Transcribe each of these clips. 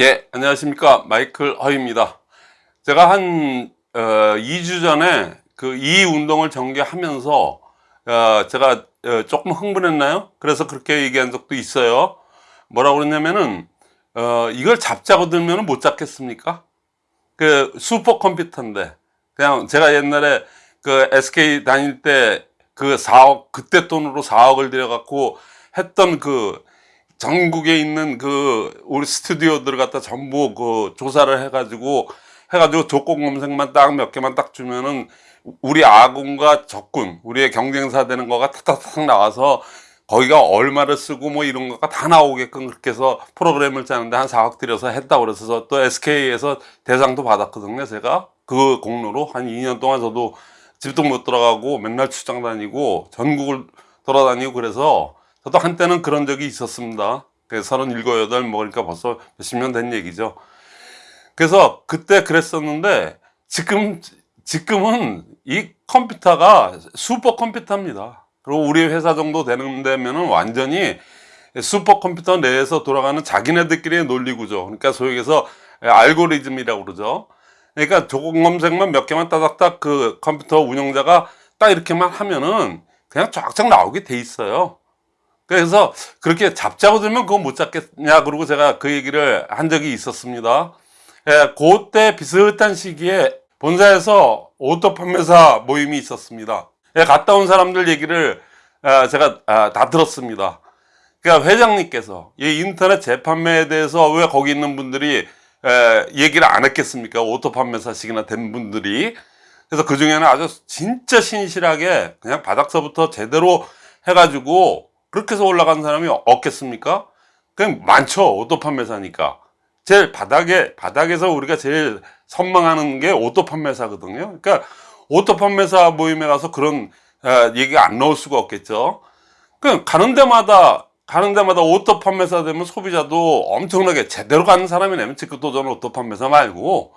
예, 안녕하십니까. 마이클 허입니다. 제가 한, 어, 2주 전에 그 이 운동을 전개하면서, 어, 제가 어, 조금 흥분했나요? 그래서 그렇게 얘기한 적도 있어요. 뭐라고 그랬냐면은, 어, 이걸 잡자고 들면 못 잡겠습니까? 그 슈퍼컴퓨터인데, 그냥 제가 옛날에 그 SK 다닐 때 그 4억, 그때 돈으로 4억을 들여갖고 했던 그 전국에 있는 그 우리 스튜디오들 갖다 전부 그 조사를 해가지고 해가지고 조건 검색만 딱 몇 개만 딱 주면은 우리 아군과 적군 우리의 경쟁사 되는 거가 탁탁탁 나와서 거기가 얼마를 쓰고 뭐 이런 거가 다 나오게끔 그렇게 해서 프로그램을 짜는데 한 4억 들여서 했다고 그래서 또 SK에서 대상도 받았거든요 제가. 그 공로로. 한 2년 동안 저도 집도 못 들어가고 맨날 출장 다니고 전국을 돌아다니고 그래서 저도 한때는 그런 적이 있었습니다. 그 서른일곱, 여덟 먹으니까 벌써 몇십 년 된 얘기죠. 그래서 그때 그랬었는데 지금, 지금은 이 컴퓨터가 슈퍼 컴퓨터입니다. 그리고 우리 회사 정도 되는 데면은 완전히 슈퍼 컴퓨터 내에서 돌아가는 자기네들끼리의 논리구조. 그러니까 소위 얘기해서 알고리즘이라고 그러죠. 그러니까 조건 검색만 몇 개만 따닥딱 그 컴퓨터 운영자가 딱 이렇게만 하면은 그냥 쫙쫙 나오게 돼 있어요. 그래서 그렇게 잡자고 들면 그거 못 잡겠냐 그러고 제가 그 얘기를 한 적이 있었습니다. 예, 그때 비슷한 시기에 본사에서 오토 판매사 모임이 있었습니다. 예, 갔다 온 사람들 얘기를 아, 제가 아, 다 들었습니다. 그러니까 회장님께서 이 인터넷 재판매에 대해서 왜 거기 있는 분들이 에, 얘기를 안 했겠습니까? 오토 판매사씩이나 된 분들이. 그래서 그 중에는 아주 진짜 신실하게 그냥 바닥서부터 제대로 해가지고 그렇게 해서 올라간 사람이 없겠습니까? 그냥 많죠. 오토 판매사니까. 제일 바닥에, 바닥에서 우리가 제일 선망하는 게 오토 판매사거든요. 그러니까 오토 판매사 모임에 가서 그런 아, 얘기가 안 나올 수가 없겠죠. 그 가는 데마다 가는 데마다 오토 판매사 되면 소비자도 엄청나게 제대로 가는 사람이 내면 직급도전 오토 판매사 말고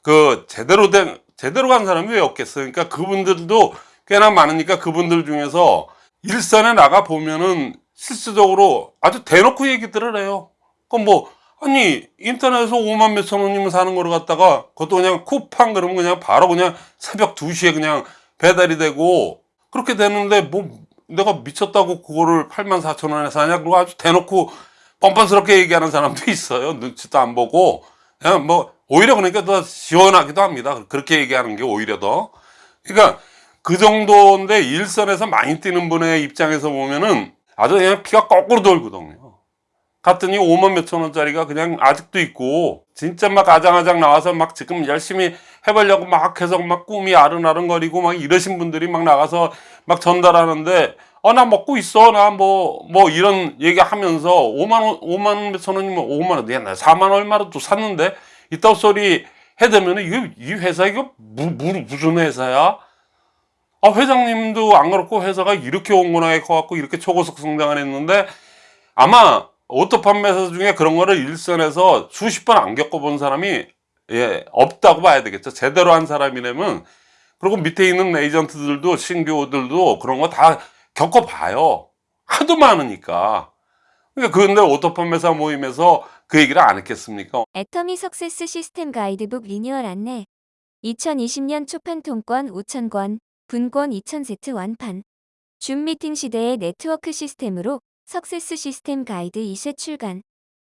그 제대로 된 제대로 간 사람이 왜 없겠어요? 그러니까 그분들도 꽤나 많으니까 그분들 중에서 일선에 나가 보면은 실질적으로 아주 대놓고 얘기들을 해요. 그럼 뭐 아니 인터넷에서 5만 몇천 원이면 사는 거를 갖다가 그것도 그냥 쿠팡 그러면 그냥 바로 그냥 새벽 2시에 그냥 배달이 되고 그렇게 되는데 뭐 내가 미쳤다고 그거를 8만 4천 원에 사냐? 그리고 아주 대놓고 뻔뻔스럽게 얘기하는 사람도 있어요. 눈치도 안 보고. 그냥 뭐 오히려 그러니까 더 시원하기도 합니다. 그렇게 얘기하는 게 오히려 더. 그러니까 그 정도인데 일선에서 많이 뛰는 분의 입장에서 보면은 아주 그냥 피가 거꾸로 돌거든요. 갔더니 5만 몇천 원짜리가 그냥 아직도 있고 진짜 막 아장아장 나와서 막 지금 열심히 해보려고 막 해서 막 꿈이 아른아른거리고 막 이러신 분들이 막 나가서 막 전달하는데 어 나 먹고 있어 나 뭐뭐 이런 얘기 하면서 5만 원 5만 몇천 원이면 5만 원 내나 4만 얼마로 또 샀는데 이따 소리 해대면 이거 이 회사 이거 무, 무, 무슨 회사야 아, 회장님도 안 그렇고 회사가 이렇게 온건하게 커갖고 이렇게 초고속 성장을 했는데 아마 오토 판매사 중에 그런 거를 일선에서 수십 번 안 겪어본 사람이 예, 없다고 봐야 되겠죠. 제대로 한 사람이라면 그리고 밑에 있는 에이전트들도 신규들도 그런 거 다 겪어봐요. 하도 많으니까. 그러니까 그런데 오토 판매사 모임에서 그 얘기를 안 했겠습니까? 애터미 Success 시스템 가이드북 리뉴얼 안내 2020년 초판 통권 5,000권 분권 2000세트 완판 줌 미팅 시대의 네트워크 시스템으로 Success 시스템 가이드 2세 출간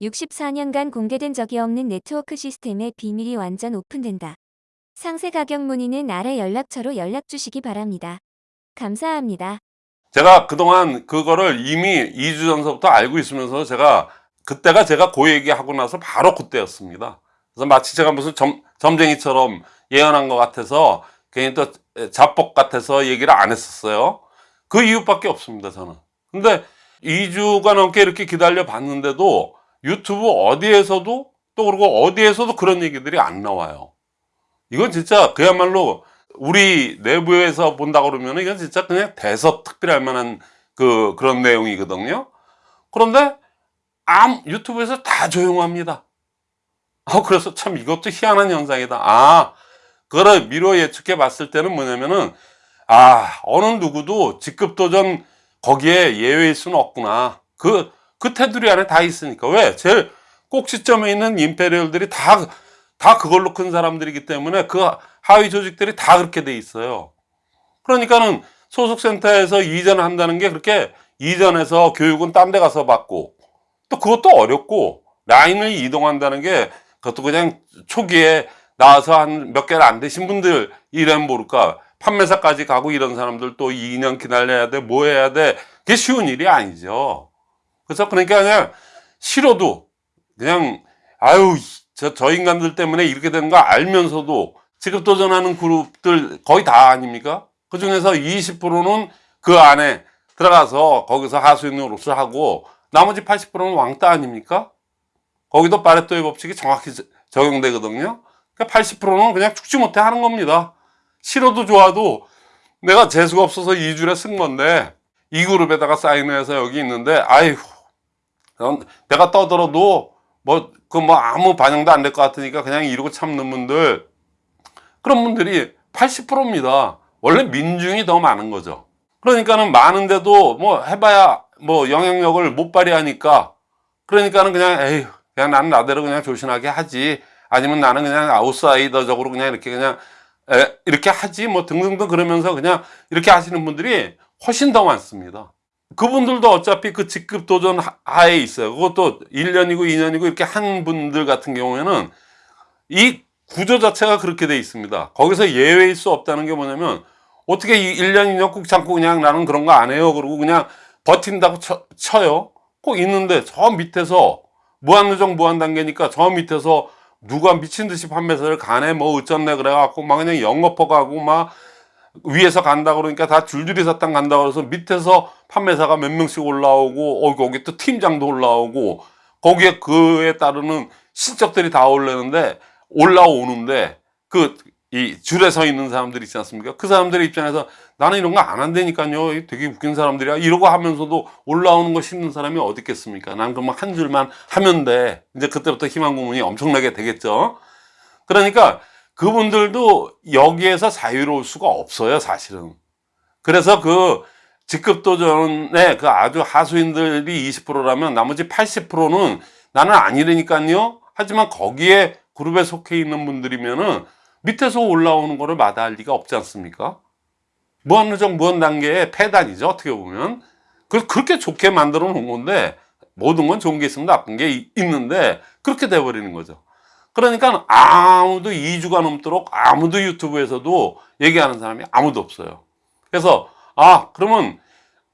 64년간 공개된 적이 없는 네트워크 시스템의 비밀이 완전 오픈된다. 상세 가격 문의는 아래 연락처로 연락 주시기 바랍니다. 감사합니다. 제가 그동안 그거를 이미 2주 전서부터 알고 있으면서 제가 그때가 제가 그 얘기하고 나서 바로 그때였습니다. 그래서 마치 제가 무슨 점, 점쟁이처럼 예언한 것 같아서 괜히 또 자뻑 같아서 얘기를 안 했었어요. 그 이유밖에 없습니다, 저는. 근데 2주가 넘게 이렇게 기다려 봤는데도 유튜브 어디에서도 또 그리고 어디에서도 그런 얘기들이 안 나와요. 이건 진짜 그야말로 우리 내부에서 본다 그러면 이건 진짜 그냥 대서특필할 만한 그 그런 내용이거든요. 그런데 암 유튜브에서 다 조용합니다. 아 그래서 참 이것도 희한한 현상이다. 아 그거를 미뤄 예측해 봤을 때는 뭐냐면은 아 어느 누구도 직급도전 거기에 예외일 수는 없구나 그, 그 테두리 안에 다 있으니까 왜? 제일 꼭지점에 있는 임페리얼들이 다, 다 그걸로 큰 사람들이기 때문에 그 하위 조직들이 다 그렇게 돼 있어요. 그러니까는 소속센터에서 이전한다는 게 그렇게 이전해서 교육은 딴 데 가서 받고 또 그것도 어렵고 라인을 이동한다는 게 그것도 그냥 초기에 나와서 한 몇 개를 안 되신 분들 이름 모를까 판매사까지 가고 이런 사람들 또 2년 기다려야 돼 뭐 해야 돼 그게 쉬운 일이 아니죠. 그래서 그러니까 그냥 싫어도 그냥 아유 저, 저 인간들 때문에 이렇게 되는 거 알면서도 지급 도전하는 그룹들 거의 다 아닙니까? 그 중에서 20%는 그 안에 들어가서 거기서 하수인 노릇을 하고 나머지 80%는 왕따 아닙니까? 거기도 파레토의 법칙이 정확히 저- 적용되거든요. 그러니까 80%는 그냥 죽지 못해 하는 겁니다. 싫어도 좋아도 내가 재수가 없어서 2주에 쓴 건데 이 그룹에다가 사인해서 여기 있는데 아이고 넌 내가 떠들어도 뭐 그 뭐 아무 반영도 안 될 것 같으니까 그냥 이러고 참는 분들 그런 분들이 80%입니다. 원래 민중이 더 많은 거죠. 그러니까는 많은데도 뭐 해봐야 뭐 영향력을 못 발휘하니까 그러니까는 그냥 에휴 그냥 나는 나대로 그냥 조신하게 하지 아니면 나는 그냥 아웃사이더적으로 그냥 이렇게 그냥 에, 이렇게 하지 뭐 등등등 그러면서 그냥 이렇게 하시는 분들이 훨씬 더 많습니다. 그분들도 어차피 그 직급 도전 하- 하에 있어요. 그것도 1년이고 2년이고 이렇게 한 분들 같은 경우에는 이 구조 자체가 그렇게 돼 있습니다. 거기서 예외일 수 없다는 게 뭐냐면 어떻게 이 1년, 2년 꾹 참고 그냥 나는 그런 거 안 해요. 그러고 그냥 버틴다고 쳐, 쳐요. 꼭 있는데 저 밑에서 무한누정 무한단계니까 저 밑에서 누가 미친 듯이 판매사를 가네 뭐 어쩌네 그래갖고 막 그냥 영업허 가고 막 위에서 간다 그러니까 다 줄줄이 사탕 간다 그래서 밑에서 판매사가 몇 명씩 올라오고 어 거기 또 팀장도 올라오고 거기에 그에 따르는 실적들이 다 올라오는데 올라오는데 그 이 줄에 서 있는 사람들 있지 않습니까? 그 사람들의 입장에서 나는 이런 거 안 한다니까요. 되게 웃긴 사람들이야. 이러고 하면서도 올라오는 거 싫는 사람이 어디 있겠습니까? 난 그만 한 줄만 하면 돼. 이제 그때부터 희망 고문이 엄청나게 되겠죠. 그러니까 그분들도 여기에서 자유로울 수가 없어요, 사실은. 그래서 그 직급 도전에 그 아주 하수인들이 20%라면 나머지 80%는 나는 아니라니까요. 하지만 거기에 그룹에 속해 있는 분들이면은 밑에서 올라오는 거를 마다할 리가 없지 않습니까? 무한누정 무한단계의 폐단이죠, 어떻게 보면. 그 그렇게 좋게 만들어 놓은 건데, 모든 건 좋은 게 있으면 나쁜 게 이- 있는데, 그렇게 돼버리는 거죠. 그러니까 아무도 2주가 넘도록 아무도 유튜브에서도 얘기하는 사람이 아무도 없어요. 그래서, 아, 그러면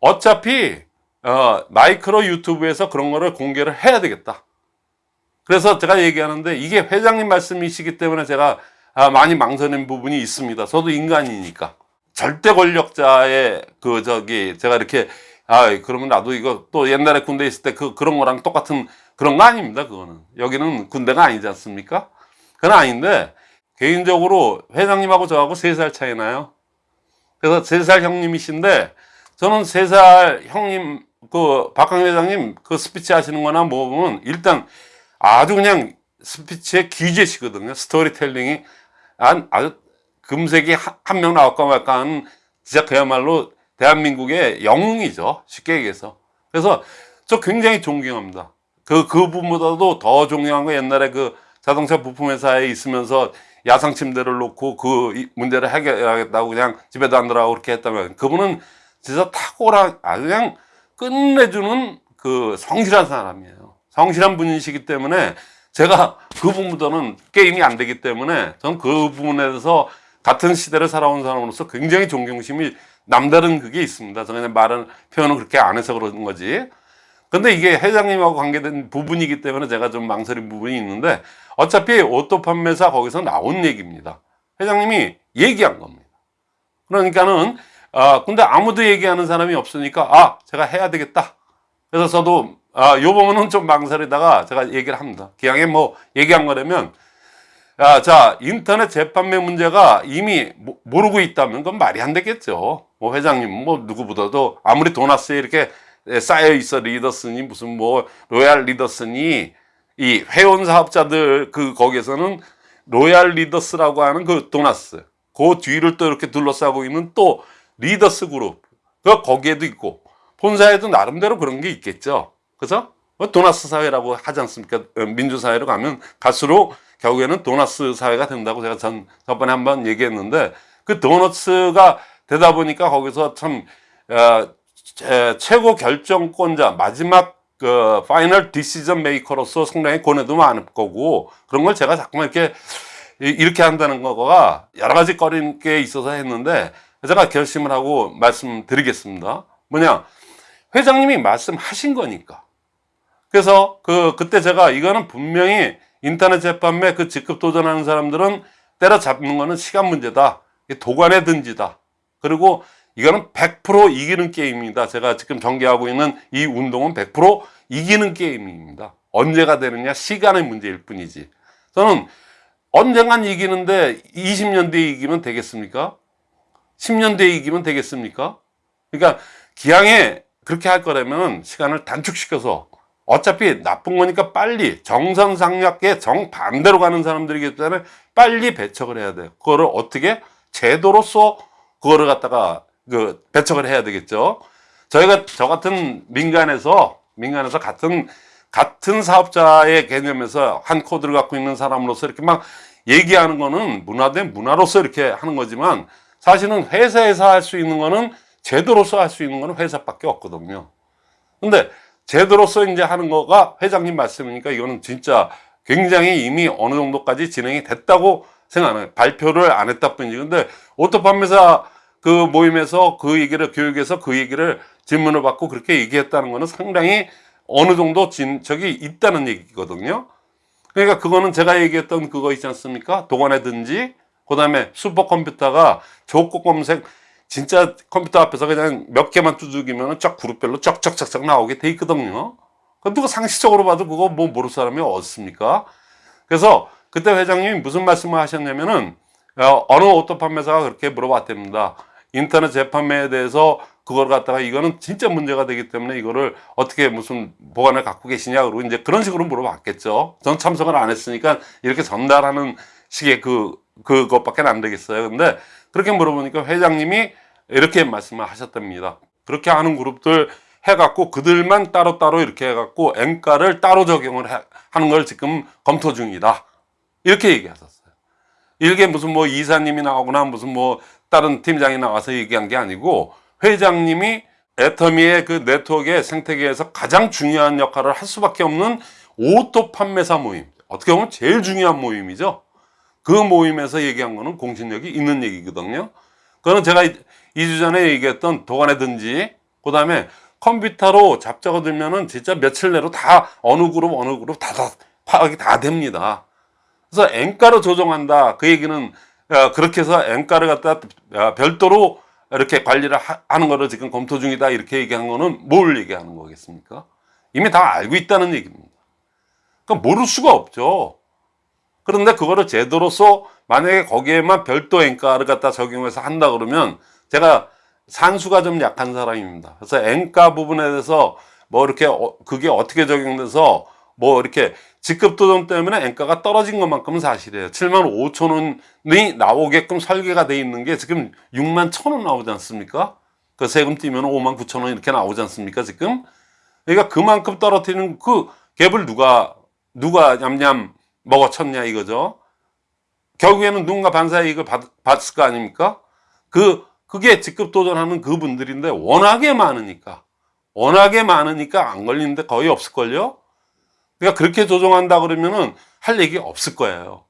어차피, 어, 마이크로 유튜브에서 그런 거를 공개를 해야 되겠다. 그래서 제가 얘기하는데 이게 회장님 말씀이시기 때문에 제가 아, 많이 망설인 부분이 있습니다. 저도 인간이니까. 절대 권력자의 그 저기 제가 이렇게 아 그러면 나도 이거 또 옛날에 군대 있을 때 그 그런 거랑 똑같은 그런 거 아닙니다. 그거는 여기는 군대가 아니지 않습니까? 그건 아닌데 개인적으로 회장님하고 저하고 세 살 차이 나요. 그래서 세 살 형님이신데 저는 세 살 형님 그 박광 회장님 그 스피치 하시는 거나 뭐 보면 일단 아주 그냥 스피치의 귀재시거든요. 스토리텔링이 안- 아주 금세기 한 명 나올까 말까 하는 진짜 그야말로 대한민국의 영웅이죠. 쉽게 얘기해서. 그래서 저 굉장히 존경합니다. 그, 그분보다도 더 존경한 거 옛날에 그 자동차 부품 회사에 있으면서 야상 침대를 놓고 그이 문제를 해결하겠다고 그냥 집에도 안 들어가고 그렇게 했다면 그분은 진짜 탁월한, 아주 그냥 끝내주는 그 성실한 사람이에요. 성실한 분이시기 때문에 제가 그 부분보다는 게임이 안 되기 때문에 저는 그 부분에 대해서 같은 시대를 살아온 사람으로서 굉장히 존경심이 남다른 그게 있습니다. 저는 그냥 말은 표현을 그렇게 안 해서 그런 거지. 근데 이게 회장님하고 관계된 부분이기 때문에 제가 좀 망설인 부분이 있는데 어차피 오토 판매사 거기서 나온 얘기입니다. 회장님이 얘기한 겁니다. 그러니까는 아 근데 아무도 얘기하는 사람이 없으니까 아 제가 해야 되겠다. 그래서 저도 아, 요 부분은 좀 망설이다가 제가 얘기를 합니다. 기왕에 뭐 얘기한 거라면, 아, 자, 인터넷 재판매 문제가 이미 모- 모르고 있다면 그건 말이 안 되겠죠. 뭐 회장님, 뭐 누구보다도 아무리 도나스에 이렇게 쌓여 있어 리더스니 무슨 뭐 로얄 리더스니 이 회원 사업자들 그 거기에서는 Royal Leaders라고 하는 그 도나스 그 뒤를 또 이렇게 둘러싸고 있는 또 Leaders 그룹 그 거기에도 있고 본사에도 나름대로 그런 게 있겠죠. 그죠? 뭐 도나스 사회라고 하지 않습니까? 어, 민주사회로 가면 갈수록 결국에는 도나스 사회가 된다고 제가 전 저번에 한번 얘기했는데 그 도너츠가 되다 보니까 거기서 참 어, 제- 최고 결정권자 마지막 그 final decision maker로서 상당히 고뇌도 많을 거고 그런 걸 제가 자꾸만 이렇게 이- 이렇게 한다는 거가 여러 가지 꺼린 게 있어서 했는데 제가 결심을 하고 말씀드리겠습니다. 뭐냐 회장님이 말씀하신 거니까. 그래서 그 그때 제가 이거는 분명히 인터넷 재판매 그 직급 도전하는 사람들은 때려잡는 거는 시간 문제다. 도관의 든지다. 그리고 이거는 100% 이기는 게임입니다. 제가 지금 전개하고 있는 이 운동은 100% 이기는 게임입니다. 언제가 되느냐 시간의 문제일 뿐이지. 저는 언젠간 이기는데 20년 뒤에 이기면 되겠습니까? 10년 뒤에 이기면 되겠습니까? 그러니까 기왕에 그렇게 할 거라면 시간을 단축시켜서 어차피 나쁜 거니까 빨리 정선상략계 정반대로 가는 사람들이기 때문에 빨리 배척을 해야 돼요. 그거를 어떻게 제도로서 그거를 갖다가 그 배척을 해야 되겠죠. 저희가 저 같은 민간에서 민간에서 같은 같은 사업자의 개념에서 한 코드를 갖고 있는 사람으로서 이렇게 막 얘기하는 거는 문화 대 문화로서 이렇게 하는 거지만 사실은 회사에서 할 수 있는 거는 제도로서 할 수 있는 거는 회사밖에 없거든요. 근데 제도로서 이제 하는 거가 회장님 말씀이니까 이거는 진짜 굉장히 이미 어느 정도까지 진행이 됐다고 생각해요. 발표를 안 했다 뿐이지. 근데 오토 판매사 그 모임에서 그 얘기를 교육에서 그 얘기를 질문을 받고 그렇게 얘기했다는 거는 상당히 어느 정도 진척이 있다는 얘기거든요. 그러니까 그거는 제가 얘기했던 그거 있지 않습니까? 도관에든지 그 다음에 슈퍼컴퓨터가 조건 검색 진짜 컴퓨터 앞에서 그냥 몇 개만 두들기면 쫙 그룹별로 쫙쫙쫙쫙 나오게 돼 있거든요. 그 누가 상식적으로 봐도 그거 뭐 모를 사람이 어딨습니까? 그래서 그때 회장님이 무슨 말씀을 하셨냐면은 어, 어느 오토 판매사가 그렇게 물어봤답니다. 인터넷 재판매에 대해서 그걸 갖다가 이거는 진짜 문제가 되기 때문에 이거를 어떻게 무슨 보관을 갖고 계시냐 그러고 이제 그런 식으로 물어봤겠죠. 전 참석을 안 했으니까 이렇게 전달하는 식의 그 그것밖에 안 되겠어요. 근데 그렇게 물어보니까 회장님이 이렇게 말씀을 하셨답니다. 그렇게 하는 그룹들 해갖고 그들만 따로따로 이렇게 해갖고 엔가를 따로 적용을 해- 하는 걸 지금 검토 중이다. 이렇게 얘기하셨어요. 이게 무슨 뭐 이사님이 나오거나 무슨 뭐 다른 팀장이 나와서 얘기한 게 아니고 회장님이 애터미의 그 네트워크의 생태계에서 가장 중요한 역할을 할 수밖에 없는 오토 판매사 모임. 어떻게 보면 제일 중요한 모임이죠. 그 모임에서 얘기한 거는 공신력이 있는 얘기거든요. 그거는 제가 2주 전에 얘기했던 도관에든지 그 다음에 컴퓨터로 잡자고 들면은 진짜 며칠 내로 다 어느 그룹 어느 그룹 다, 다 파악이 다 됩니다. 그래서 엔가로 조정한다. 그 얘기는 어, 그렇게 해서 엔가를 갖다 어, 별도로 이렇게 관리를 하, 하는 거를 지금 검토 중이다. 이렇게 얘기한 거는 뭘 얘기하는 거겠습니까? 이미 다 알고 있다는 얘기입니다. 그러니까 모를 수가 없죠. 그런데 그거를 제도로서 만약에 거기에만 별도 엔가를 갖다 적용해서 한다 그러면 제가 산수가 좀 약한 사람입니다. 그래서 엔가 부분에 대해서 뭐 이렇게 어, 그게 어떻게 적용돼서 뭐 이렇게 직급 도전 때문에 엔가가 떨어진 것만큼은 사실이에요. 7만 5천 원이 나오게끔 설계가 돼 있는 게 지금 6만 천 원 나오지 않습니까? 그 세금 띄면 5만 9천 원 이렇게 나오지 않습니까? 지금 그러니까 그만큼 떨어뜨리는 그 갭을 누가 누가 냠냠 먹어쳤냐 이거죠. 결국에는 누군가 반사 이익을 받, 받을 거 아닙니까? 그 그게 직급 도전하는 그분들인데 워낙에 많으니까 워낙에 많으니까 안 걸리는데 거의 없을걸요. 그러니까 그렇게 조정한다 그러면은 할 얘기 없을 거예요.